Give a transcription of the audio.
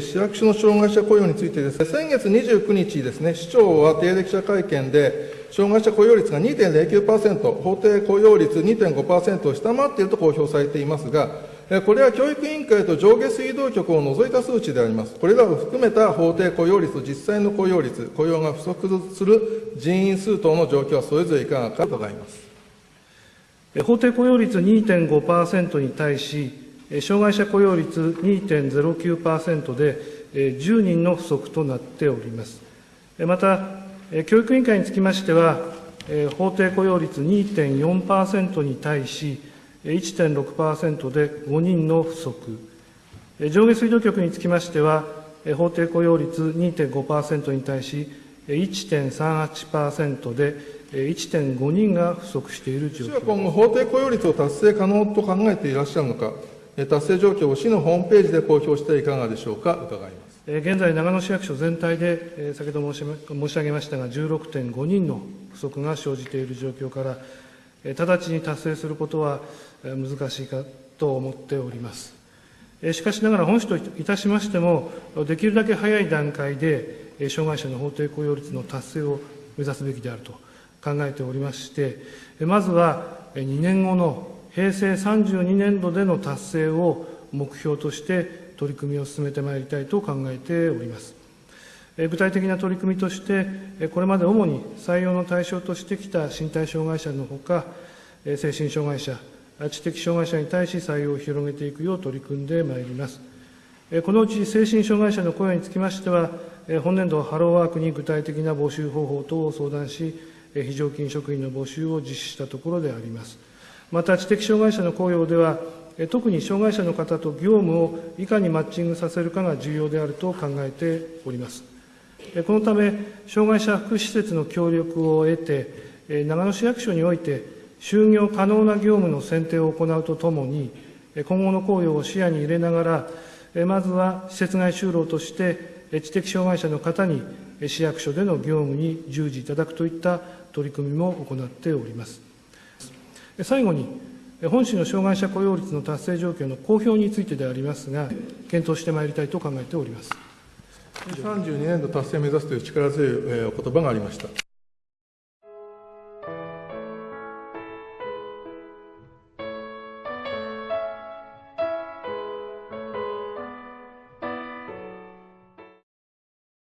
市役所の障害者雇用についてです、ね、先月29日ですね、市長は定例記者会見で、障害者雇用率が2.09%、法定雇用率2.5%を下回っていると公表されていますが、これは教育委員会と上下水道局を除いた数値であります。これらを含めた法定雇用率と実際の雇用率、雇用が不足する人員数等の状況はそれぞれいかがか伺います。法定雇用率2.5%に対し、障害者雇用率2.09%で10人の不足となっております。また、教育委員会につきましては、法定雇用率2.4%に対し、1.6%で5人の不足、上下水道局につきましては、法定雇用率2.5%に対し、1.38%で1.5人が不足している状況今後、法定雇用率を達成可能と考えていらっしゃるのか、達成状況を市のホームページで公表していかがでしょうか、伺います現在、長野市役所全体で、先ほど申し上げましたが、16.5人の不足が生じている状況から、直ちに達成することは難しいかと思っております。しかしながら、本市といたしましても、できるだけ早い段階で、障害者の法定雇用率の達成を目指すべきであると考えておりまして、まずは2年後の平成32年度での達成を目標として取り組みを進めてまいりたいと考えております。具体的な取り組みとして、これまで主に採用の対象としてきた身体障害者のほか、精神障害者、知的障害者に対し採用を広げていくよう取り組んでまいります。このうち精神障害者の雇用につきましては、本年度ハローワークに具体的な募集方法等を相談し、非常勤職員の募集を実施したところであります。また、知的障害者の雇用では、特に障害者の方と業務をいかにマッチングさせるかが重要であると考えております。このため、障害者福祉施設の協力を得て、長野市役所において、就業可能な業務の選定を行うとともに、今後の雇用を視野に入れながら、まずは施設外就労として、知的障害者の方に市役所での業務に従事いただくといった取り組みも行っております。最後に、本市の障害者雇用率の達成状況の公表についてでありますが、検討してまいりたいと考えております。32年度達成を目指すという力強いお言葉がありました。